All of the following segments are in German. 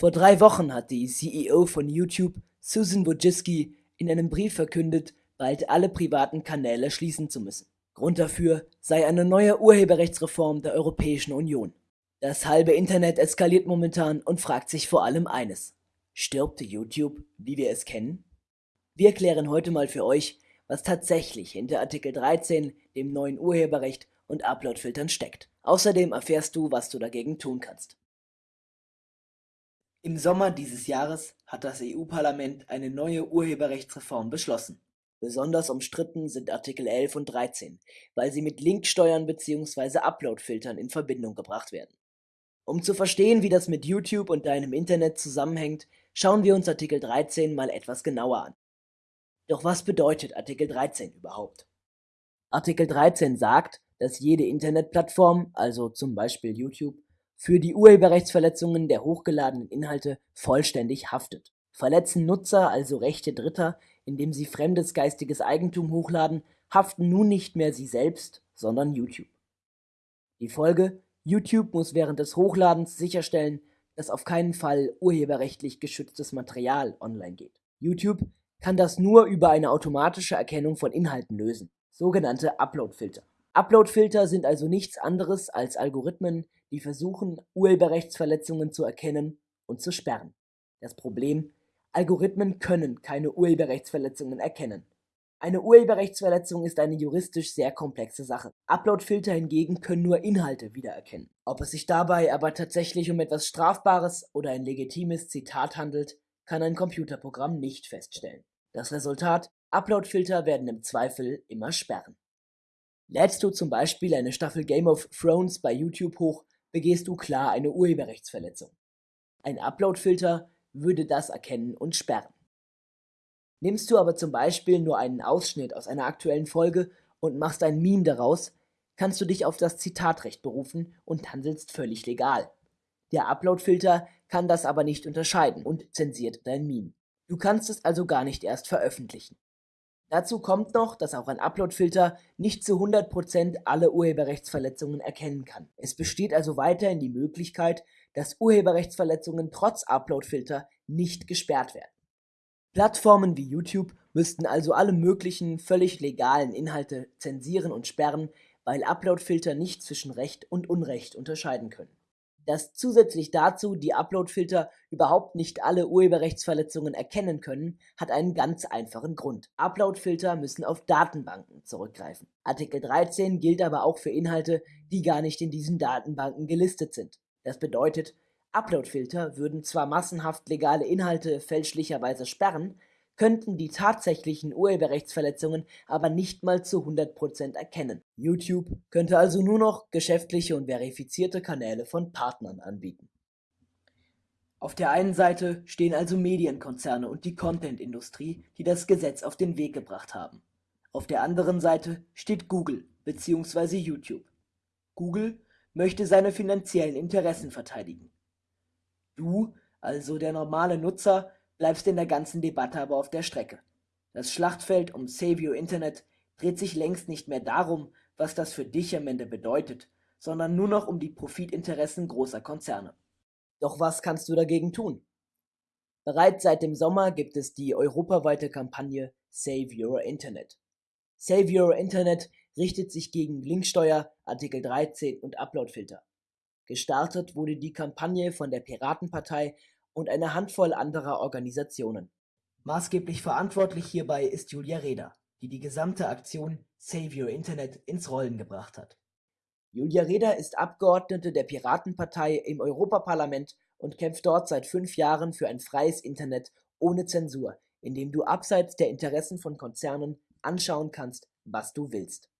Vor drei Wochen hat die CEO von YouTube, Susan Wojcicki, in einem Brief verkündet, bald alle privaten Kanäle schließen zu müssen. Grund dafür sei eine neue Urheberrechtsreform der Europäischen Union. Das halbe Internet eskaliert momentan und fragt sich vor allem eines. Stirbt YouTube, wie wir es kennen? Wir klären heute mal für euch, was tatsächlich hinter Artikel 13, dem neuen Urheberrecht und Uploadfiltern steckt. Außerdem erfährst du, was du dagegen tun kannst. Im Sommer dieses Jahres hat das EU-Parlament eine neue Urheberrechtsreform beschlossen. Besonders umstritten sind Artikel 11 und 13, weil sie mit Linksteuern bzw. Uploadfiltern in Verbindung gebracht werden. Um zu verstehen, wie das mit YouTube und deinem Internet zusammenhängt, schauen wir uns Artikel 13 mal etwas genauer an. Doch was bedeutet Artikel 13 überhaupt? Artikel 13 sagt, dass jede Internetplattform, also zum Beispiel YouTube, für die Urheberrechtsverletzungen der hochgeladenen Inhalte vollständig haftet. Verletzen Nutzer also Rechte Dritter, indem sie fremdes geistiges Eigentum hochladen, haften nun nicht mehr sie selbst, sondern YouTube. Die Folge? YouTube muss während des Hochladens sicherstellen, dass auf keinen Fall urheberrechtlich geschütztes Material online geht. YouTube kann das nur über eine automatische Erkennung von Inhalten lösen, sogenannte Uploadfilter. Uploadfilter sind also nichts anderes als Algorithmen, die versuchen, Urheberrechtsverletzungen zu erkennen und zu sperren. Das Problem, Algorithmen können keine Urheberrechtsverletzungen erkennen. Eine Urheberrechtsverletzung ist eine juristisch sehr komplexe Sache. Uploadfilter hingegen können nur Inhalte wiedererkennen. Ob es sich dabei aber tatsächlich um etwas Strafbares oder ein legitimes Zitat handelt, kann ein Computerprogramm nicht feststellen. Das Resultat, Uploadfilter werden im Zweifel immer sperren. Lädst du zum Beispiel eine Staffel Game of Thrones bei YouTube hoch, begehst du klar eine Urheberrechtsverletzung. Ein Uploadfilter würde das erkennen und sperren. Nimmst du aber zum Beispiel nur einen Ausschnitt aus einer aktuellen Folge und machst ein Meme daraus, kannst du dich auf das Zitatrecht berufen und handelst völlig legal. Der Uploadfilter kann das aber nicht unterscheiden und zensiert dein Meme. Du kannst es also gar nicht erst veröffentlichen. Dazu kommt noch, dass auch ein Uploadfilter nicht zu 100% alle Urheberrechtsverletzungen erkennen kann. Es besteht also weiterhin die Möglichkeit, dass Urheberrechtsverletzungen trotz Uploadfilter nicht gesperrt werden. Plattformen wie YouTube müssten also alle möglichen völlig legalen Inhalte zensieren und sperren, weil Uploadfilter nicht zwischen Recht und Unrecht unterscheiden können dass zusätzlich dazu die Uploadfilter überhaupt nicht alle Urheberrechtsverletzungen erkennen können, hat einen ganz einfachen Grund. Uploadfilter müssen auf Datenbanken zurückgreifen. Artikel 13 gilt aber auch für Inhalte, die gar nicht in diesen Datenbanken gelistet sind. Das bedeutet, Uploadfilter würden zwar massenhaft legale Inhalte fälschlicherweise sperren, könnten die tatsächlichen Urheberrechtsverletzungen aber nicht mal zu 100% erkennen. YouTube könnte also nur noch geschäftliche und verifizierte Kanäle von Partnern anbieten. Auf der einen Seite stehen also Medienkonzerne und die Content-Industrie, die das Gesetz auf den Weg gebracht haben. Auf der anderen Seite steht Google bzw. YouTube. Google möchte seine finanziellen Interessen verteidigen. Du, also der normale Nutzer, bleibst in der ganzen Debatte aber auf der Strecke. Das Schlachtfeld um Save Your Internet dreht sich längst nicht mehr darum, was das für dich am Ende bedeutet, sondern nur noch um die Profitinteressen großer Konzerne. Doch was kannst du dagegen tun? Bereits seit dem Sommer gibt es die europaweite Kampagne Save Your Internet. Save Your Internet richtet sich gegen Linksteuer, Artikel 13 und Uploadfilter. Gestartet wurde die Kampagne von der Piratenpartei und eine Handvoll anderer Organisationen. Maßgeblich verantwortlich hierbei ist Julia Reda, die die gesamte Aktion Save Your Internet ins Rollen gebracht hat. Julia Reda ist Abgeordnete der Piratenpartei im Europaparlament und kämpft dort seit fünf Jahren für ein freies Internet ohne Zensur, in dem du abseits der Interessen von Konzernen anschauen kannst, was du willst.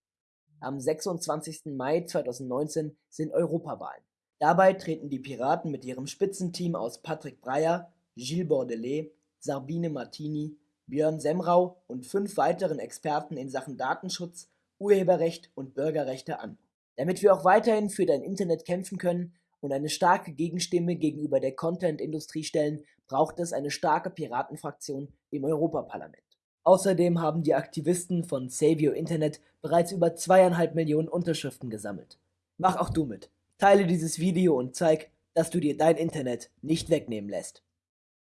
Am 26. Mai 2019 sind Europawahlen. Dabei treten die Piraten mit ihrem Spitzenteam aus Patrick Breyer, Gilles Bordelais, Sabine Martini, Björn Semrau und fünf weiteren Experten in Sachen Datenschutz, Urheberrecht und Bürgerrechte an. Damit wir auch weiterhin für dein Internet kämpfen können und eine starke Gegenstimme gegenüber der Content-Industrie stellen, braucht es eine starke Piratenfraktion im Europaparlament. Außerdem haben die Aktivisten von Save Your Internet bereits über zweieinhalb Millionen Unterschriften gesammelt. Mach auch du mit. Teile dieses Video und zeig, dass du dir dein Internet nicht wegnehmen lässt.